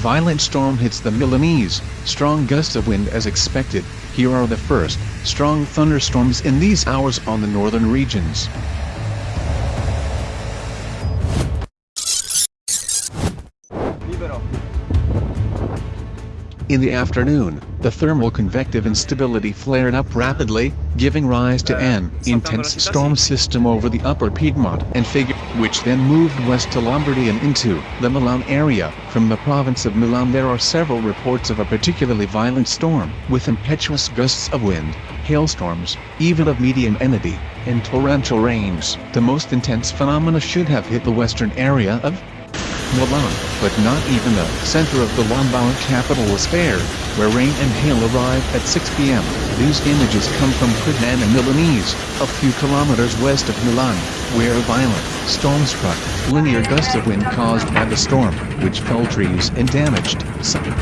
violent storm hits the Milanese, strong gusts of wind as expected, here are the first, strong thunderstorms in these hours on the northern regions. In the afternoon, the thermal convective instability flared up rapidly, giving rise to an intense storm system over the upper Piedmont and Figure, which then moved west to Lombardy and into the Milan area. From the province of Milan there are several reports of a particularly violent storm, with impetuous gusts of wind, hailstorms, even of medium entity, and torrential rains. The most intense phenomena should have hit the western area of Milan, but not even the center of the Lombard capital was spared, where rain and hail arrived at 6 p.m. These images come from Pregnana Milanese, a few kilometers west of Milan, where a violent, storm struck, linear gust of wind caused by the storm, which felled trees and damaged some.